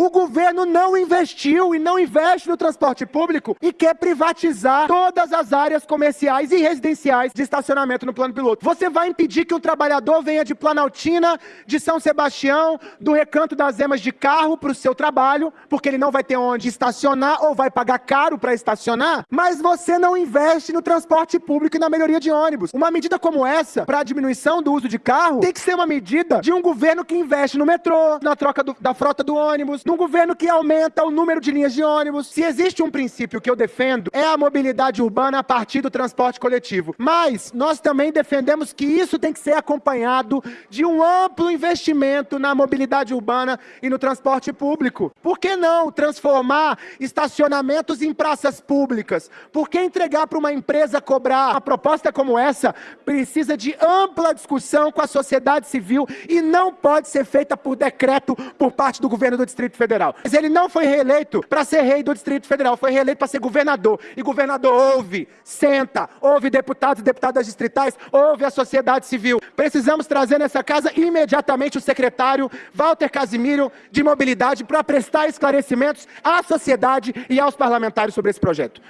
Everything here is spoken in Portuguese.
O governo não investiu e não investe no transporte público e quer privatizar todas as áreas comerciais e residenciais de estacionamento no plano piloto. Você vai impedir que um trabalhador venha de Planaltina, de São Sebastião, do Recanto das Emas de carro para o seu trabalho, porque ele não vai ter onde estacionar ou vai pagar caro para estacionar, mas você não investe no transporte público e na melhoria de ônibus. Uma medida como essa, para a diminuição do uso de carro, tem que ser uma medida de um governo que investe no metrô, na troca do, da frota do ônibus, num governo que aumenta o número de linhas de ônibus. Se existe um princípio que eu defendo, é a mobilidade urbana a partir do transporte coletivo. Mas nós também defendemos que isso tem que ser acompanhado de um amplo investimento na mobilidade urbana e no transporte público. Por que não transformar estacionamentos em praças públicas? Por que entregar para uma empresa cobrar? Uma proposta como essa precisa de ampla discussão com a sociedade civil e não pode ser feita por decreto por parte do governo do Distrito Federal. Mas ele não foi reeleito para ser rei do Distrito Federal, foi reeleito para ser governador. E governador ouve, senta, ouve deputados e deputadas distritais, ouve a sociedade civil. Precisamos trazer nessa casa imediatamente o secretário Walter Casimiro de Mobilidade para prestar esclarecimentos à sociedade e aos parlamentares sobre esse projeto.